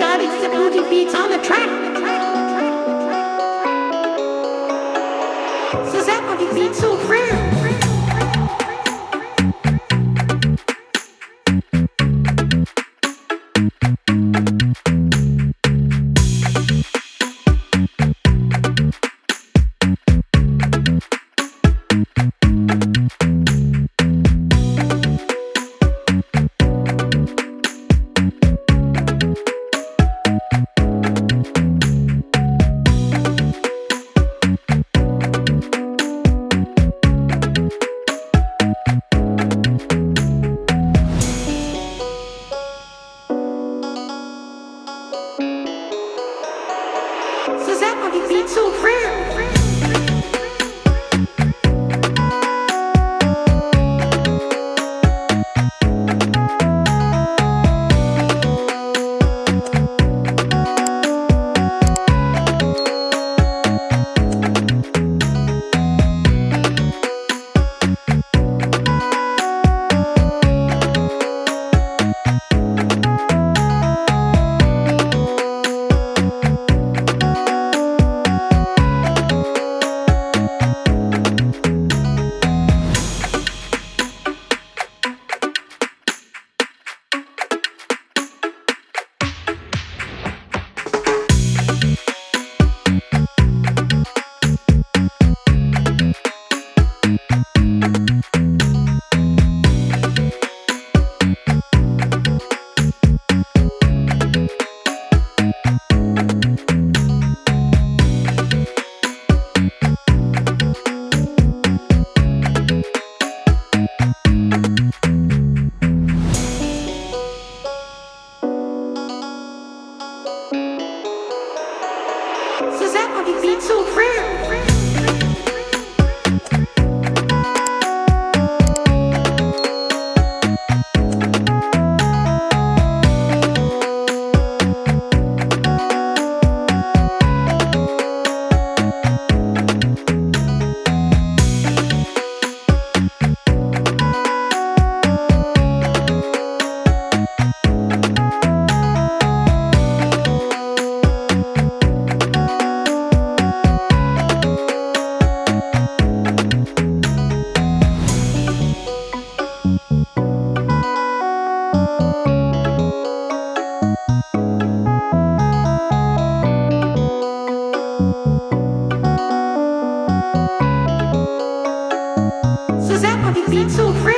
God, it's the boogie beats on the track. So that boogie beat so rare. Suzette beats so rare. Suzette beats so rare. Beats so rare.